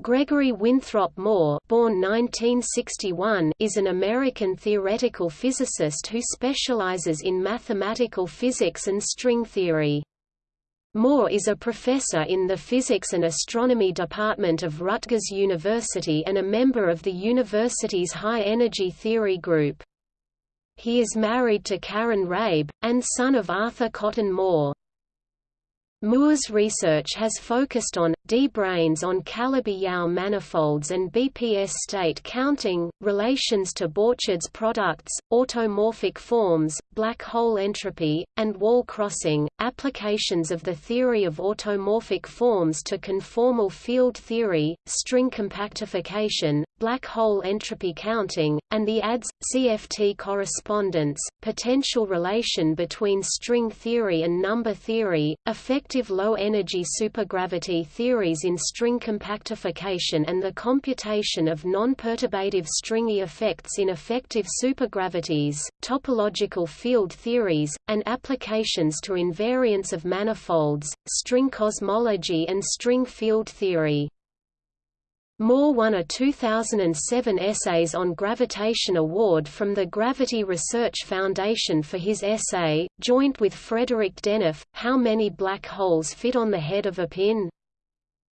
Gregory Winthrop Moore born 1961, is an American theoretical physicist who specializes in mathematical physics and string theory. Moore is a professor in the Physics and Astronomy Department of Rutgers University and a member of the university's High Energy Theory Group. He is married to Karen Rabe, and son of Arthur Cotton Moore. Moore's research has focused on, D-branes on Calabi-Yau manifolds and BPS state counting, relations to Borcherds products, automorphic forms, black hole entropy, and wall crossing, applications of the theory of automorphic forms to conformal field theory, string compactification, black hole entropy counting, and the ADS-CFT correspondence, potential relation between string theory and number theory, effective low-energy supergravity theories in string compactification and the computation of non-perturbative stringy effects in effective supergravities, topological field theories, and applications to invariants of manifolds, string cosmology and string field theory. Moore won a 2007 Essays on Gravitation Award from the Gravity Research Foundation for his essay, joint with Frederik Denef, How Many Black Holes Fit on the Head of a Pin?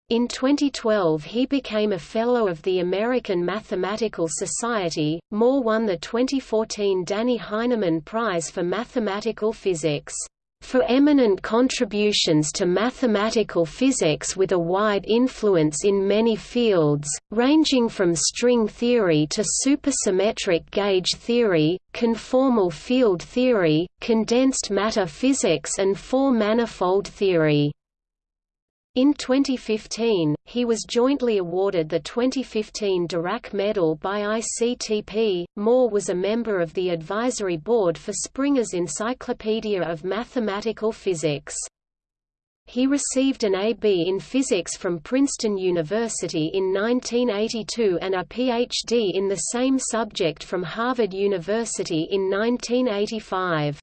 In 2012 he became a Fellow of the American Mathematical Society. Moore won the 2014 Dannie Heineman Prize for Mathematical Physics for eminent contributions to mathematical physics with a wide influence in many fields, ranging from string theory to supersymmetric gauge theory, conformal field theory, condensed matter physics and four-manifold theory. In 2015, he was jointly awarded the 2015 Dirac Medal by ICTP. Moore was a member of the advisory board for Springer's Encyclopedia of Mathematical Physics. He received an A.B. in physics from Princeton University in 1982 and a Ph.D. in the same subject from Harvard University in 1985.